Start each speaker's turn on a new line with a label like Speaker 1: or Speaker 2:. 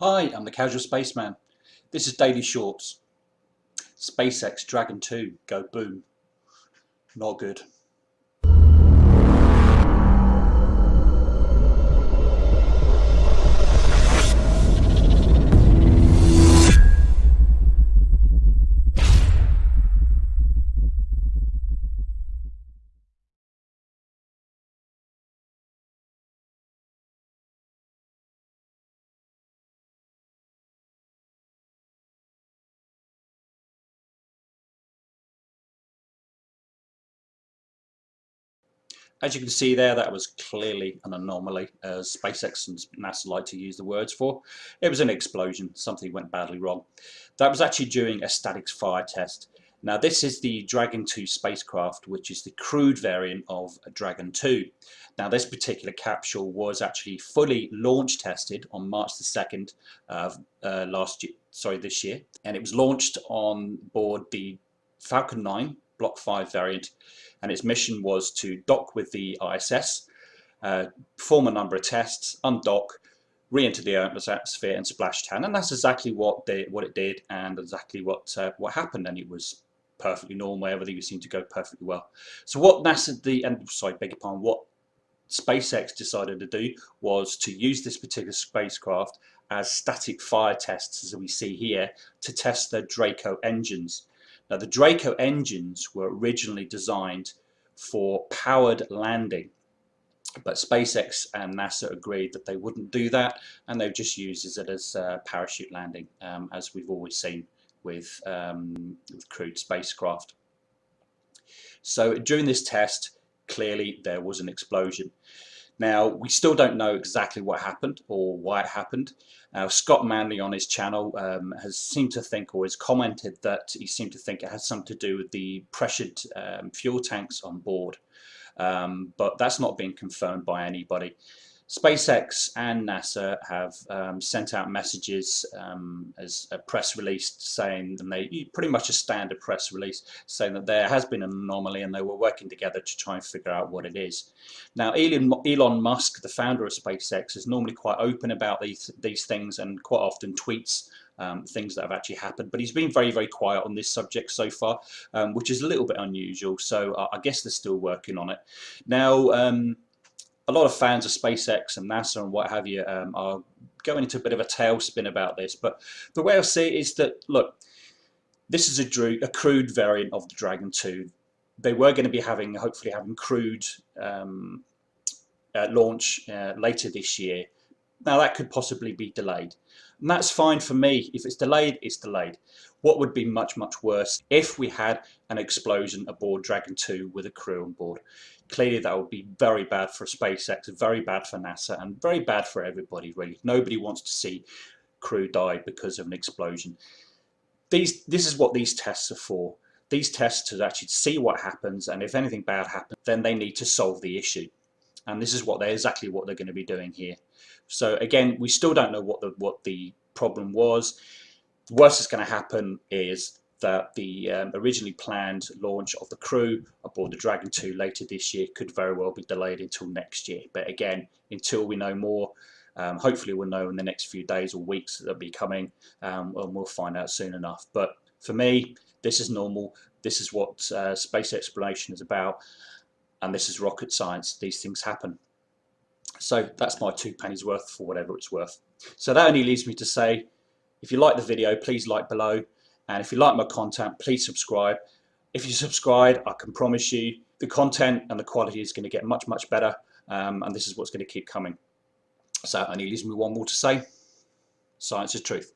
Speaker 1: Hi, I'm the Casual Spaceman. This is Daily Shorts. SpaceX Dragon 2 go boom. Not good. As you can see there, that was clearly an anomaly, as SpaceX and NASA like to use the words for. It was an explosion, something went badly wrong. That was actually during a static fire test. Now this is the Dragon 2 spacecraft, which is the crewed variant of a Dragon 2. Now this particular capsule was actually fully launch tested on March the 2nd of uh, last year, sorry, this year. And it was launched on board the Falcon 9 Block 5 variant and its mission was to dock with the ISS, uh, perform a number of tests, undock, re-enter the atmosphere and splash down and that's exactly what they, what it did and exactly what uh, what happened. And it was perfectly normal. Everything seemed to go perfectly well. So what NASA the and sorry beg your pardon what SpaceX decided to do was to use this particular spacecraft as static fire tests as we see here to test the Draco engines now the Draco engines were originally designed for powered landing but SpaceX and NASA agreed that they wouldn't do that and they just used it as a parachute landing um, as we've always seen with, um, with crewed spacecraft. So during this test clearly there was an explosion. Now, we still don't know exactly what happened or why it happened. Now, Scott Manley on his channel um, has seemed to think or has commented that he seemed to think it has something to do with the pressured um, fuel tanks on board. Um, but that's not been confirmed by anybody. SpaceX and NASA have um, sent out messages um, as a press release saying, and they pretty much a standard press release saying that there has been an anomaly and they were working together to try and figure out what it is. Now Elon, Elon Musk, the founder of SpaceX, is normally quite open about these, these things and quite often tweets um, things that have actually happened. But he's been very, very quiet on this subject so far, um, which is a little bit unusual. So uh, I guess they're still working on it. Now, um, a lot of fans of SpaceX and NASA and what have you um, are going into a bit of a tailspin about this. But the way I see it is that, look, this is a, a crewed variant of the Dragon 2. They were going to be having, hopefully having crewed um, uh, launch uh, later this year. Now that could possibly be delayed. And that's fine for me. If it's delayed, it's delayed. What would be much, much worse if we had an explosion aboard Dragon 2 with a crew on board? Clearly that would be very bad for SpaceX, very bad for NASA, and very bad for everybody really. Nobody wants to see crew die because of an explosion. These, this is what these tests are for. These tests to actually see what happens, and if anything bad happens, then they need to solve the issue and this is what they're exactly what they're going to be doing here. So again we still don't know what the what the problem was. The worst that's going to happen is that the um, originally planned launch of the crew aboard the Dragon 2 later this year could very well be delayed until next year. But again until we know more um, hopefully we'll know in the next few days or weeks that will be coming um, and we'll find out soon enough. But for me this is normal. This is what uh, space exploration is about and this is rocket science. These things happen. So that's my two pennies worth for whatever it's worth. So that only leaves me to say, if you like the video, please like below. And if you like my content, please subscribe. If you subscribe, I can promise you the content and the quality is going to get much, much better. Um, and this is what's going to keep coming. So only leaves me one more to say. Science is truth.